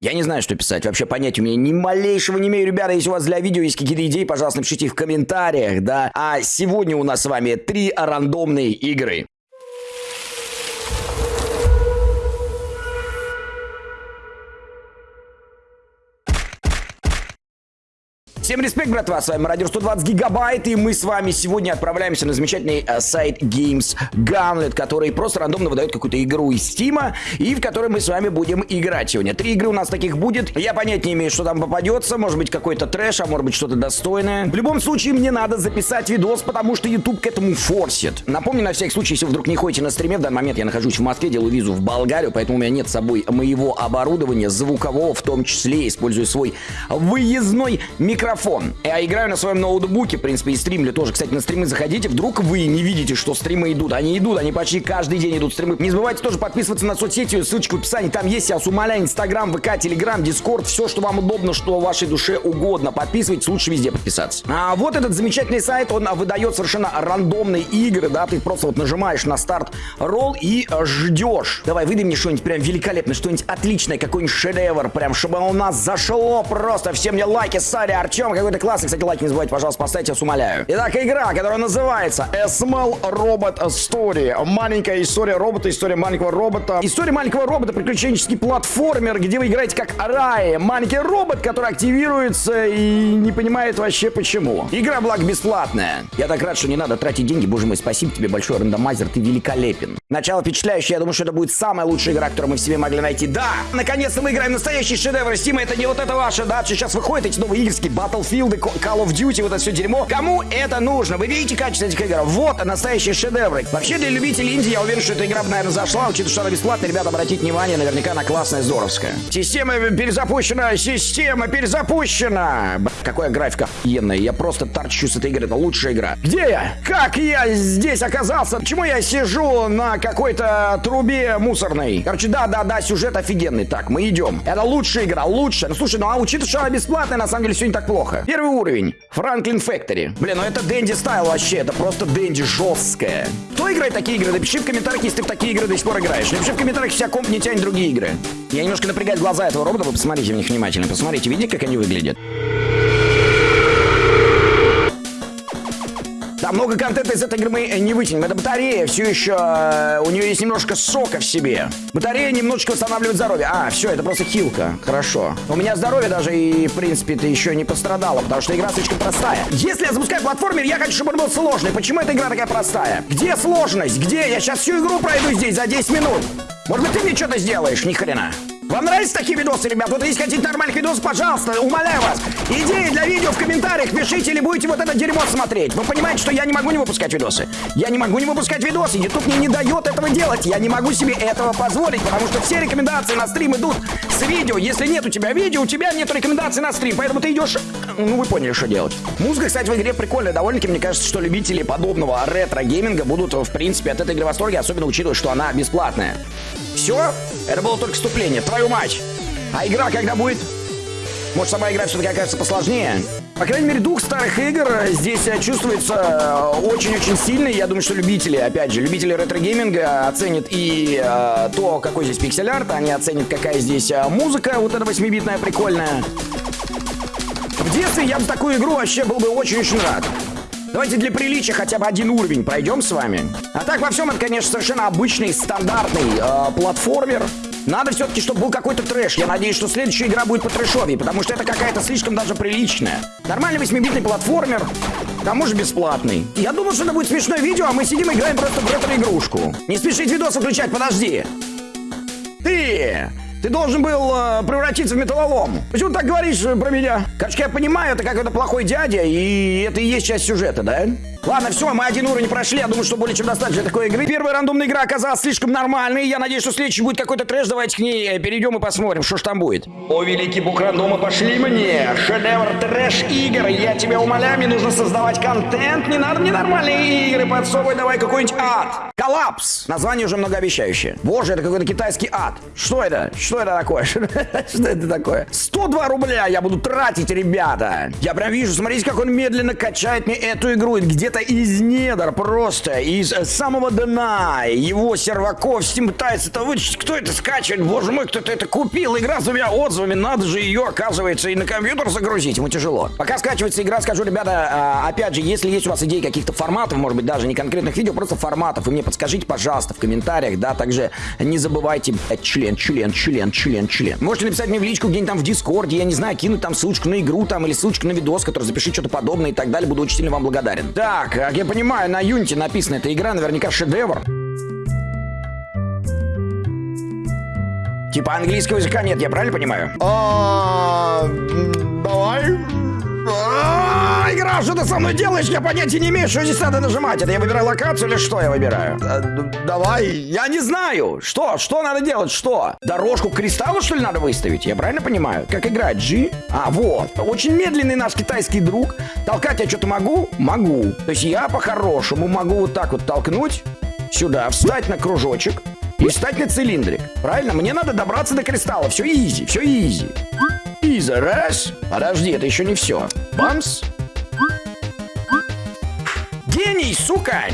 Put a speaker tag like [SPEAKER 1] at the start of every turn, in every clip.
[SPEAKER 1] Я не знаю, что писать. Вообще понять у меня ни малейшего не имею. Ребята, если у вас для видео есть какие-то идеи, пожалуйста, напишите их в комментариях, да. А сегодня у нас с вами три рандомные игры. Всем респект, братва, с вами Радио 120 Гигабайт, и мы с вами сегодня отправляемся на замечательный э, сайт Games Gunlet, который просто рандомно выдает какую-то игру из Стима, и в которой мы с вами будем играть сегодня. Три игры у нас таких будет, я понять не имею, что там попадется, может быть какой-то трэш, а может быть что-то достойное. В любом случае, мне надо записать видос, потому что YouTube к этому форсит. Напомню, на всякий случай, если вдруг не ходите на стриме, в данный момент я нахожусь в Москве, делаю визу в Болгарию, поэтому у меня нет с собой моего оборудования, звукового в том числе, использую свой выездной микрофон микрофон. Я играю на своем ноутбуке, в принципе, и стримлю тоже. Кстати, на стримы заходите, вдруг вы не видите, что стримы идут. Они идут, они почти каждый день идут стримы. Не забывайте тоже подписываться на соцсети, ссылочка в описании. Там есть, я вас умоляю, Инстаграм, ВК, Телеграм, Дискорд, все, что вам удобно, что вашей душе угодно. Подписывайтесь, лучше везде подписаться. А вот этот замечательный сайт, он выдает совершенно рандомные игры, да, ты просто вот нажимаешь на старт ролл и ждешь. Давай, выдай мне что-нибудь прям великолепное, что-нибудь отличное, какой-нибудь шедевр, прям, чтобы у нас зашло просто. Всем мне лайки, Сари, Артем, Артем, какой-то классный. Кстати, лайк не забывайте, пожалуйста, поставьте, я вас умоляю. Итак, игра, которая называется SML Robot Story. Маленькая история робота, история маленького робота. История маленького робота, приключенческий платформер, где вы играете как Рай. Маленький робот, который активируется и не понимает вообще почему. Игра, благо, бесплатная. Я так рад, что не надо тратить деньги. Боже мой, спасибо тебе большое, рандомайзер, ты великолепен. Начало впечатляющее, я думаю, что это будет самая лучшая игра, которую мы в себе могли найти. Да, наконец-то мы играем настоящий шедевр Стима, это не вот это ваше, да, сейчас выходят эти новые игрские Battle Battlefield, Call of Duty, вот это все дерьмо. Кому это нужно? Вы видите качество этих игр? Вот настоящие шедевры. Вообще для любителей инди я уверен, что эта игра, наверное, зашла, учитывая, что она бесплатная. Ребята, обратите внимание, наверняка она классная, здоровская. Система перезапущена, система перезапущена. Б какая графика охуенная. Я просто торчу с этой игры. Это лучшая игра. Где я? Как я здесь оказался? Почему я сижу на какой-то трубе мусорной? Короче, да-да-да, сюжет офигенный. Так, мы идем. Это лучшая игра, лучшая. Ну, слушай, ну а учитывая, что она бесплатная, на самом деле все не так плохо неплохо. Первый уровень. Франклин Фэктори. Блин, ну это Дэнди стайл вообще. Это просто Дэнди жесткая. Кто играет такие игры? Напиши в комментариях, если ты в такие игры до сих пор играешь. Напиши в комментариях, если комп не тянет другие игры. Я немножко напрягаю глаза этого робота. Вы посмотрите в них внимательно. Посмотрите, видите, как они выглядят? Да, много контента из этой игры мы не вытянем. Это батарея все еще... Э, у нее есть немножко сока в себе. Батарея немножечко восстанавливает здоровье. А, все, это просто хилка. Хорошо. У меня здоровье даже и, в принципе, ты еще не пострадало, потому что игра слишком простая. Если я запускаю платформер, я хочу, чтобы он был сложный. Почему эта игра такая простая? Где сложность? Где? Я сейчас всю игру пройду здесь за 10 минут. Может быть, ты мне что-то сделаешь? Ни хрена. Вам нравятся такие видосы, ребят? Вот если хотите нормальных видосов, пожалуйста, умоляю вас. Идеи для видео в комментариях пишите, или будете вот это дерьмо смотреть. Вы понимаете, что я не могу не выпускать видосы. Я не могу не выпускать видосы. YouTube мне не дает этого делать. Я не могу себе этого позволить, потому что все рекомендации на стрим идут с видео. Если нет у тебя видео, у тебя нет рекомендаций на стрим. Поэтому ты идешь... Ну, вы поняли, что делать. Музыка, кстати, в игре прикольная довольно-таки. Мне кажется, что любители подобного ретро-гейминга будут, в принципе, от этой игры в восторге, особенно учитывая, что она бесплатная. Все? Это было только вступление. Твою мать! А игра когда будет? Может, сама игра все-таки окажется посложнее? По крайней мере, дух старых игр здесь э, чувствуется э, очень-очень сильный. Я думаю, что любители, опять же, любители ретро-гейминга оценят и э, то, какой здесь пиксель-арт, они оценят, какая здесь э, музыка, вот эта 8-битная, прикольная. В детстве я бы такую игру вообще был бы очень-очень рад. Давайте для приличия хотя бы один уровень пройдем с вами. А так во всем это, конечно, совершенно обычный, стандартный э, платформер. Надо все-таки, чтобы был какой-то трэш. Я надеюсь, что следующая игра будет по трэшовее, потому что это какая-то слишком даже приличная. Нормальный 8-битный платформер, к тому же бесплатный. Я думал, что это будет смешное видео, а мы сидим и играем просто в ретро-игрушку. Не спешить видос выключать, подожди. Ты! Ты должен был э, превратиться в металлолом. Почему ты так говоришь э, про меня? Короче, я понимаю, это какой-то плохой дядя, и это и есть часть сюжета, да? Ладно, все, мы один уровень прошли. Я думаю, что более чем достаточно такой игры. Первая рандомная игра оказалась слишком нормальной. Я надеюсь, что следующий будет какой-то трэш. Давайте к ней э, перейдем и посмотрим, что ж там будет. О, великий бук рандома, пошли мне. Шедевр трэш игр. Я тебя умоляю, мне нужно создавать контент. Не надо мне нормальные игры подсовывать. Давай какой-нибудь ад. Коллапс. Название уже многообещающее. Боже, это какой-то китайский ад. Что это? Что это такое? Что это такое? 102 рубля я буду тратить, ребята. Я прям вижу, смотрите, как он медленно качает мне эту игру. Где где-то из недр, просто из самого дна его серваков Steam пытается это вычислить. Кто это скачивает? Боже мой, кто-то это купил. Игра с двумя отзывами. Надо же ее, оказывается, и на компьютер загрузить. Ему тяжело. Пока скачивается игра, скажу, ребята, а, опять же, если есть у вас идеи каких-то форматов, может быть, даже не конкретных видео, просто форматов, вы мне подскажите, пожалуйста, в комментариях, да, также не забывайте, член, член, член, член, член. Можете написать мне в личку где-нибудь там в Дискорде, я не знаю, кинуть там ссылочку на игру там или ссылочку на видос, который запиши что-то подобное и так далее. Буду очень сильно вам благодарен. Так, как я понимаю, на Unity написана эта игра, наверняка шедевр. Типа английского языка нет, я правильно понимаю?
[SPEAKER 2] А, давай.
[SPEAKER 1] А, Игра, что ты со мной делаешь? Я понятия не имею, что здесь надо нажимать. Это я выбираю локацию или что я выбираю?
[SPEAKER 2] А, Давай.
[SPEAKER 1] Я не знаю. Что? Что надо делать? Что? Дорожку к кристаллу, что ли, надо выставить? Я правильно понимаю? Как играть? G? А, вот. Очень медленный наш китайский друг. Толкать я что-то могу? Могу. То есть я по-хорошему могу вот так вот толкнуть сюда, встать на кружочек и встать на цилиндрик. Правильно? Мне надо добраться до кристалла. Все easy, все easy. Easy, раз. Подожди, это еще не все. Бамс. Гений, сука!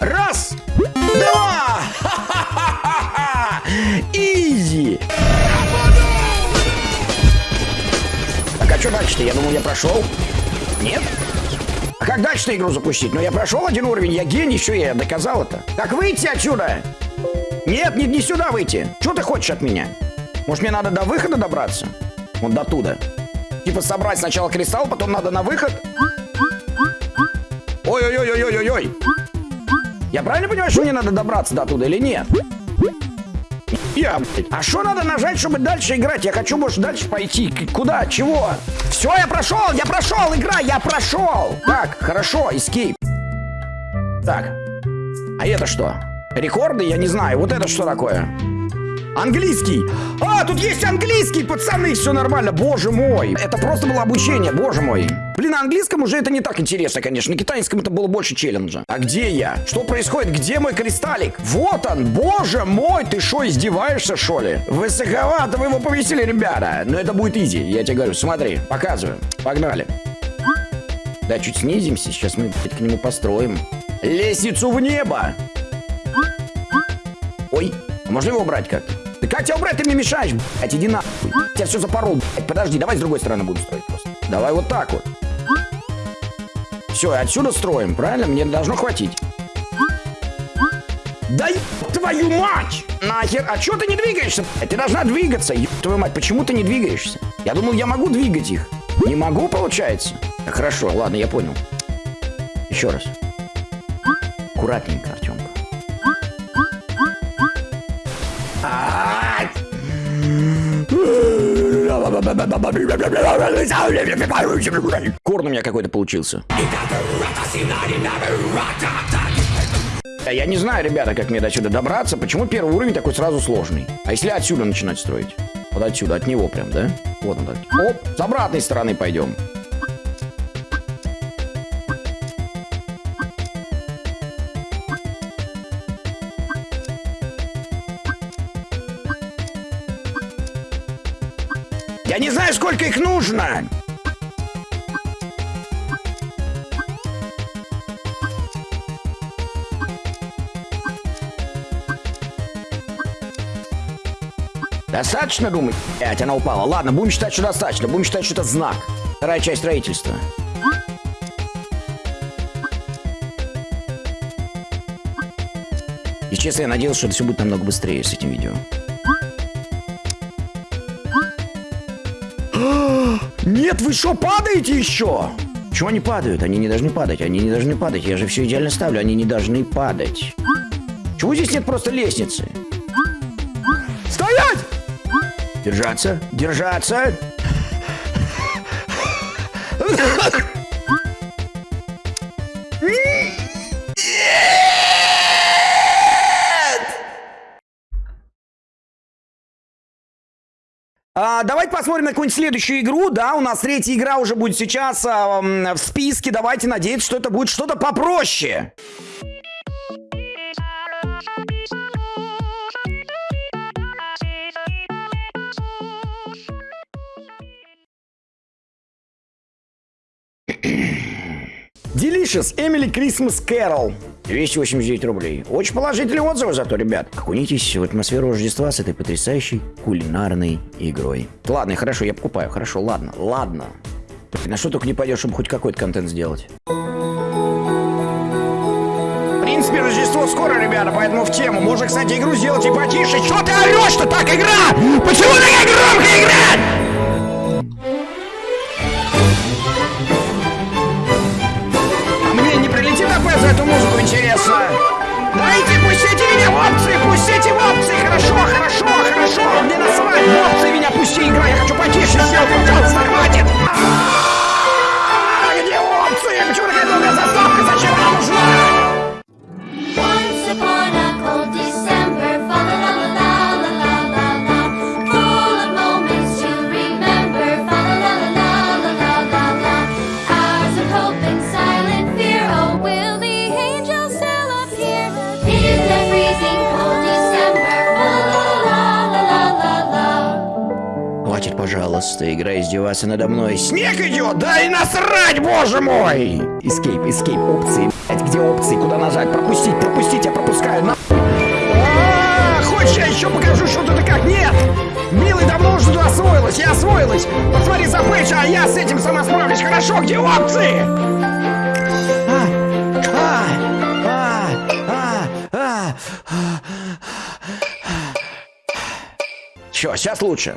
[SPEAKER 1] Раз, два! Ха-ха-ха-ха-ха! Easy! Так, а что дальше-то? Я думал, я прошел. Нет? А как дальше-то игру запустить? Ну, я прошел один уровень, я гений, что я доказал это. Как выйти отсюда? Нет, не, не сюда выйти. Что ты хочешь от меня? Может, мне надо до выхода добраться? Вот до туда. Типа собрать сначала кристалл, потом надо на выход? Ой-ой-ой-ой-ой-ой! Я правильно понимаю, что мне надо добраться до туда или нет? Я. А что надо нажать, чтобы дальше играть? Я хочу, может, дальше пойти. Куда? Чего? Все, я прошел! Я прошел! Игра, я прошел! Так, хорошо, escape. Так. А это что? Рекорды? Я не знаю. Вот это что такое? Английский! А, тут есть английский, пацаны, все нормально, боже мой! Это просто было обучение, боже мой. Блин, на английском уже это не так интересно, конечно. На китайском это было больше челленджа. А где я? Что происходит? Где мой кристаллик? Вот он, боже мой, ты что, издеваешься, что ли? Высоковато вы его повесили, ребята. Но это будет изи, я тебе говорю, смотри, показываю. Погнали. Да, чуть снизимся, сейчас мы к нему построим. Лестницу в небо! А можно его убрать как-то? Да как тебя убрать? Ты мне мешаешь, блядь, иди нахуй. Я все запорол, блядь. Подожди, давай с другой стороны буду строить просто. Давай вот так вот. Все, отсюда строим, правильно? Мне должно хватить. Да твою мать! Нахер, а чё ты не двигаешься? Ты должна двигаться, твою мать, почему ты не двигаешься? Я думал, я могу двигать их. Не могу, получается? Так, хорошо, ладно, я понял. Еще раз. Аккуратненько, Артемка. Корн у меня какой-то получился. Я не знаю, ребята, как мне до сюда добраться. Почему первый уровень такой сразу сложный? А если отсюда начинать строить? Вот отсюда, от него прям, да? Вот он. Оп, с обратной стороны пойдем. Я не знаю, сколько их нужно. Достаточно, думать? Блять, она упала. Ладно, будем считать, что достаточно. Будем считать, что это знак. Вторая часть строительства. И честно, я надеялся, что это все будет намного быстрее с этим видео. Нет, вы что, падаете еще? Чего они падают? Они не должны падать, они не должны падать. Я же все идеально ставлю, они не должны падать. Чего здесь нет просто лестницы? Стоять! Держаться, держаться. А, давайте посмотрим на какую-нибудь следующую игру. Да, у нас третья игра уже будет сейчас а, в списке. Давайте надеяться, что это будет что-то попроще. Delicious Emily Christmas Carol. 289 рублей. Очень положительные отзывы зато, ребят. Окунитесь в атмосферу Рождества с этой потрясающей кулинарной игрой. Ладно, хорошо, я покупаю. Хорошо, ладно, ладно. На что только не пойдешь, чтобы хоть какой-то контент сделать. В принципе, Рождество скоро, ребята, поэтому в тему. Можно, кстати, игру сделать и потише. Чё ты орешь-то так, игра? Почему такая громкая игра? Пожалуйста, игра издеваться надо мной. Снег идет, да и насрать, боже мой! Escape, escape, опции, блядь, где опции, куда нажать, пропустить, пропустить, я пропускаю, на... А, Хочешь, я еще покажу, что тут и как? Нет! Милый давно уже тут освоилась, я освоилась! Посмотри за Пейдж, а я с этим сама справлюсь, хорошо, где опции? Че, сейчас лучше.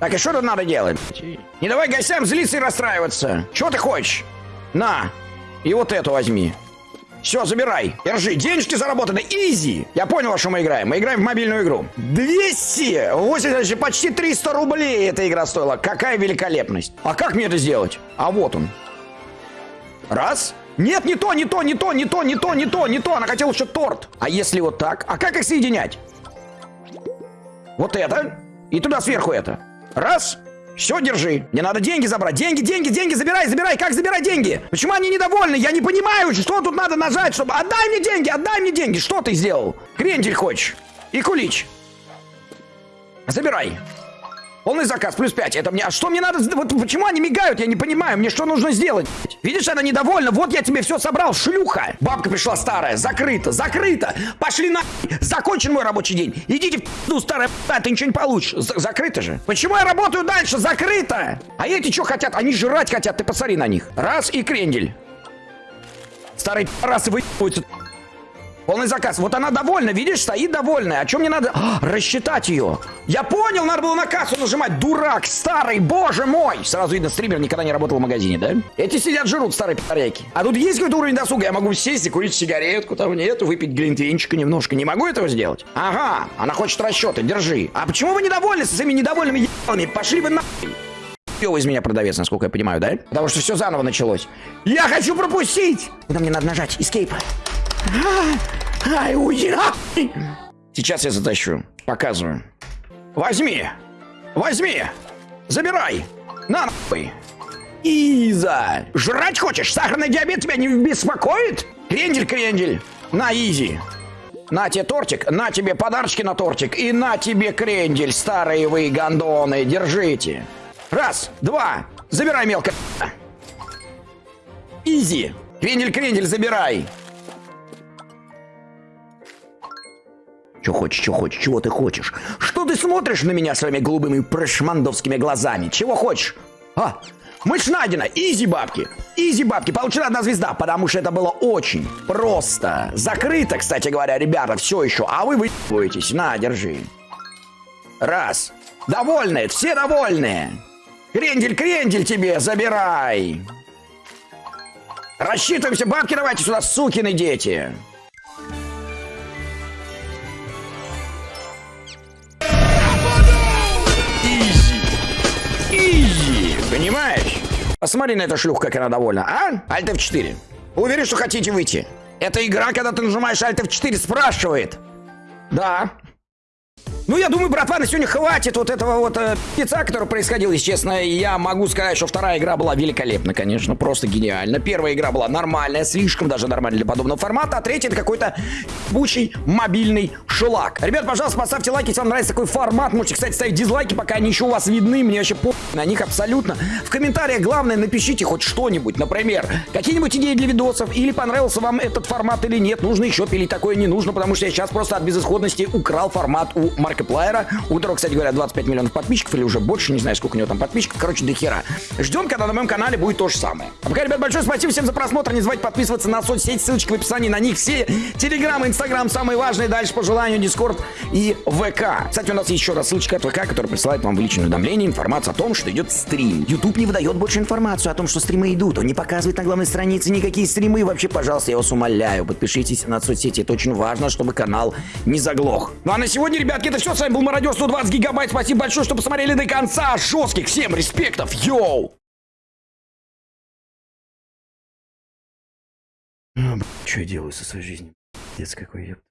[SPEAKER 1] Так, и что тут надо делать? Не давай гостям злиться и расстраиваться. Чего ты хочешь? На, и вот эту возьми. Все, забирай. Держи. Денежки заработаны. Изи. Я понял, во что мы играем. Мы играем в мобильную игру. 200. 80, почти 300 рублей эта игра стоила. Какая великолепность. А как мне это сделать? А вот он. Раз. Нет, не то, не то, не то, не то, не то, не то, не то. Она хотела еще торт. А если вот так? А как их соединять? Вот это. И туда сверху это. Раз. Все, держи. Мне надо деньги забрать. Деньги, деньги, деньги, забирай, забирай. Как забирать деньги? Почему они недовольны? Я не понимаю, что тут надо нажать, чтобы... Отдай мне деньги, отдай мне деньги. Что ты сделал? Крендель хочешь? И кулич. Забирай. Полный заказ, плюс 5. Это мне... А что мне надо... Вот почему они мигают? Я не понимаю. Мне что нужно сделать? Видишь, она недовольна. Вот я тебе все собрал, шлюха. Бабка пришла старая. Закрыто, закрыто. Пошли на... Закончен мой рабочий день. Идите в ну старая п***, ты ничего не получишь. З- закрыто же. Почему я работаю дальше? Закрыто. А эти что хотят? Они жрать хотят. Ты посмотри на них. Раз и крендель. Старые раз выебываются. Полный заказ. Вот она довольна, видишь, стоит довольная. А что мне надо? А, рассчитать ее. Я понял, надо было на кассу нажимать. Дурак, старый, боже мой. Сразу видно, стример никогда не работал в магазине, да? Эти сидят, жрут, старые пи***ряки. А тут есть какой-то уровень досуга. Я могу сесть и курить сигаретку, там нет, выпить глинтвейнчика немножко. Не могу этого сделать? Ага, она хочет расчеты, держи. А почему вы недовольны со своими недовольными ебалами? Пошли вы нахуй. Пёва из меня продавец, насколько я понимаю, да? Потому что все заново началось. Я хочу пропустить! Куда мне надо нажать? Escape. Ай, уйди нахуй! Сейчас я затащу. Показываю. Возьми! Возьми! Забирай! На нахуй! Иза! Жрать хочешь? Сахарный диабет тебя не беспокоит? Крендель, крендель! На, изи! На тебе тортик, на тебе подарочки на тортик и на тебе крендель, старые вы гондоны, держите. Раз, два, забирай мелко. Easy. Крендель, крендель, забирай. Че хочешь, что хочешь, чего ты хочешь? Что ты смотришь на меня своими голубыми прошмандовскими глазами? Чего хочешь? А, мышь найдена, easy бабки. Easy бабки, получена одна звезда, потому что это было очень просто. Закрыто, кстати говоря, ребята, все еще. А вы выебываетесь. На, держи. Раз. Довольные, все довольные. Крендель, крендель тебе, забирай. Рассчитываемся, бабки давайте сюда, сукины дети. Понимаешь? Посмотри на эту шлюху, как она довольна, а? Альт F4. Уверен, что хотите выйти. Это игра, когда ты нажимаешь Alt F4, спрашивает. Да. Ну, я думаю, братва, на сегодня хватит вот этого вот э, пицца, который происходил, если честно. Я могу сказать, что вторая игра была великолепна, конечно, просто гениально. Первая игра была нормальная, слишком даже нормальная для подобного формата, а третья это какой-то бучий мобильный шелак. Ребят, пожалуйста, поставьте лайки, если вам нравится такой формат. Можете, кстати, ставить дизлайки, пока они еще у вас видны. Мне вообще по на них абсолютно. В комментариях, главное, напишите хоть что-нибудь. Например, какие-нибудь идеи для видосов, или понравился вам этот формат или нет. Нужно еще пилить такое, не нужно, потому что я сейчас просто от безысходности украл формат у Маркеплайера, у которого, кстати говоря, 25 миллионов подписчиков, или уже больше, не знаю, сколько у него там подписчиков. Короче, до хера. Ждем, когда на моем канале будет то же самое. А пока, ребят, большое спасибо всем за просмотр. Не забывайте подписываться на соцсети, ссылочки в описании на них все. Телеграм, Инстаграм, самые важные. Дальше по желанию Дискорд и ВК. Кстати, у нас еще раз ссылочка от ВК, которая присылает вам в личное уведомление информацию о том, что идет стрим. YouTube не выдает больше информацию о том, что стримы идут. Он не показывает на главной странице никакие стримы. Вообще, пожалуйста, я вас умоляю, подпишитесь на соцсети. Это очень важно, чтобы канал не заглох. Ну а на сегодня, ребятки, это все. С вами был Мародер 120 гигабайт. Спасибо большое, что посмотрели до конца. Жестких всем респектов. Йоу! Что я делаю со своей жизнью? Пиздец какой, ёпта.